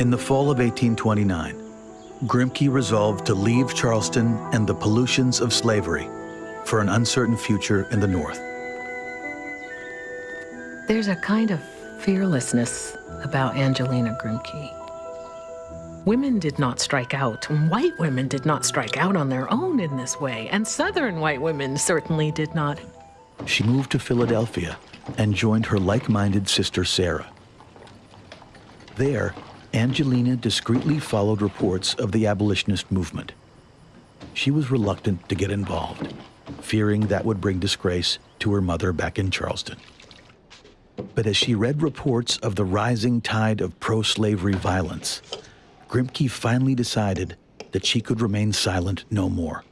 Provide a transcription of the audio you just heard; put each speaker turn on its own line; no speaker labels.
In the fall of 1829, Grimke resolved to leave Charleston and the pollutions of slavery for an uncertain future in the North.
There's a kind of fearlessness about Angelina Grimke. Women did not strike out. White women did not strike out on their own in this way, and Southern white women certainly did not.
She moved to Philadelphia and joined her like-minded sister Sarah. There, Angelina discreetly followed reports of the abolitionist movement. She was reluctant to get involved, fearing that would bring disgrace to her mother back in Charleston. But as she read reports of the rising tide of pro-slavery violence, Grimke finally decided that she could remain silent no more.